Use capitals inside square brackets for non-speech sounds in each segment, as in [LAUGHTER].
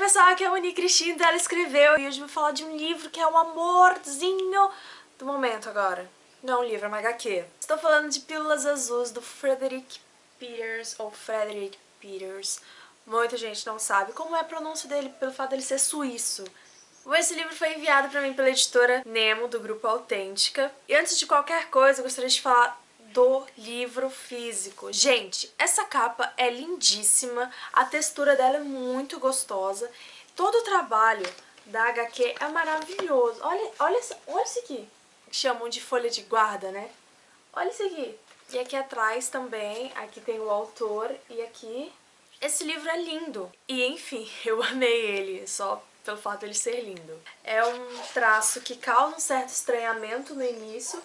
pessoal, aqui é a Moni Cristina, ela escreveu e hoje eu vou falar de um livro que é o amorzinho do momento agora. Não é um livro, é uma HQ. Estou falando de Pílulas Azuis do Frederick Peters, ou Frederick Peters. Muita gente não sabe como é a pronúncia dele, pelo fato dele ser suíço. Esse livro foi enviado para mim pela editora Nemo, do grupo Autêntica. E antes de qualquer coisa, eu gostaria de falar do livro físico. Gente, essa capa é lindíssima, a textura dela é muito gostosa, todo o trabalho da HQ é maravilhoso. Olha, olha, olha isso aqui, chamam de folha de guarda, né? Olha isso aqui. E aqui atrás também, aqui tem o autor e aqui... Esse livro é lindo. E enfim, [LAUGHS] eu amei ele, só pelo fato de ele ser lindo. É um traço que causa um certo estranhamento no início,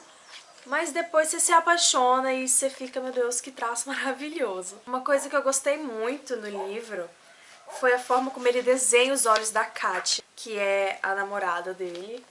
mas depois você se apaixona e você fica, meu Deus, que traço [LAUGHS] maravilhoso. Uma coisa que eu gostei muito no livro foi a forma como ele desenha os olhos da Katia, que é a namorada dele.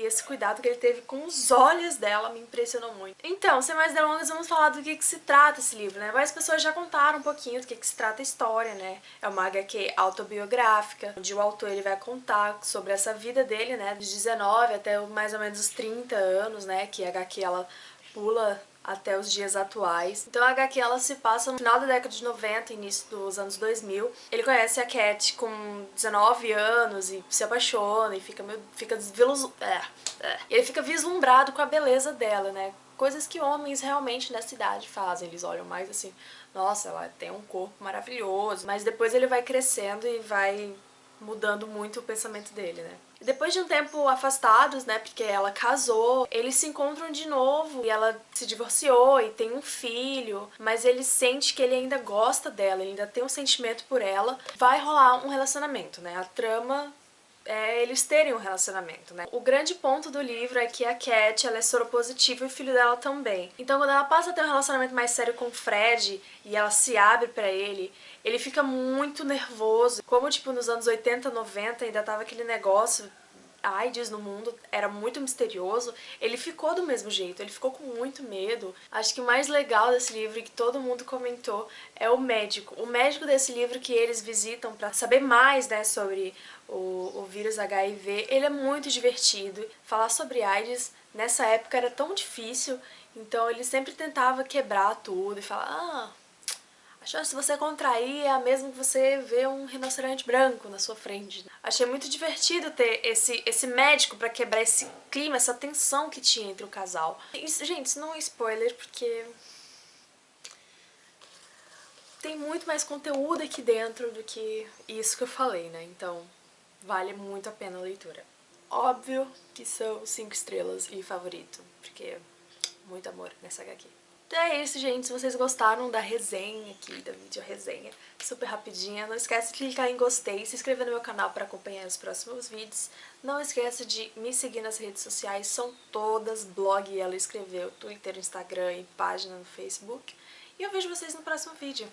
E esse cuidado que ele teve com os olhos dela me impressionou muito. Então, sem mais delongas, vamos falar do que, que se trata esse livro, né? Várias pessoas já contaram um pouquinho do que, que se trata a história, né? É uma HQ autobiográfica, onde o autor ele vai contar sobre essa vida dele, né? Dos 19 até mais ou menos os 30 anos, né? Que a HQ ela pula até os dias atuais. Então a HQ ela se passa no final da década de 90, início dos anos 2000. Ele conhece a Cat com 19 anos e se apaixona e fica meio, fica desvilus... é, é. Ele fica vislumbrado com a beleza dela, né? Coisas que homens realmente nessa idade fazem. Eles olham mais assim, nossa, ela tem um corpo maravilhoso. Mas depois ele vai crescendo e vai mudando muito o pensamento dele, né? Depois de um tempo afastados, né, porque ela casou, eles se encontram de novo e ela se divorciou e tem um filho, mas ele sente que ele ainda gosta dela, ele ainda tem um sentimento por ela. Vai rolar um relacionamento, né? A trama é eles terem um relacionamento, né? O grande ponto do livro é que a Cat, ela é soropositiva e o filho dela também. Então quando ela passa a ter um relacionamento mais sério com o Fred e ela se abre pra ele, ele fica muito nervoso. Como, tipo, nos anos 80, 90 ainda tava aquele negócio AIDS no mundo era muito misterioso, ele ficou do mesmo jeito, ele ficou com muito medo. Acho que o mais legal desse livro que todo mundo comentou é o médico. O médico desse livro que eles visitam para saber mais né, sobre o, o vírus HIV, ele é muito divertido. Falar sobre AIDS nessa época era tão difícil, então ele sempre tentava quebrar tudo e falar ah, a chance de você contrair é a mesma que você ver um rinoceronte branco na sua frente. Achei muito divertido ter esse, esse médico pra quebrar esse clima, essa tensão que tinha entre o casal. Isso, gente, isso não é spoiler, porque... Tem muito mais conteúdo aqui dentro do que isso que eu falei, né? Então, vale muito a pena a leitura. Óbvio que são 5 estrelas e favorito, porque muito amor nessa HQ. Então é isso, gente. Se vocês gostaram da resenha aqui, da vídeo resenha, super rapidinha, não esquece de clicar em gostei, se inscrever no meu canal para acompanhar os próximos vídeos. Não esqueça de me seguir nas redes sociais, são todas blog ela escreveu, Twitter, Instagram e página no Facebook. E eu vejo vocês no próximo vídeo.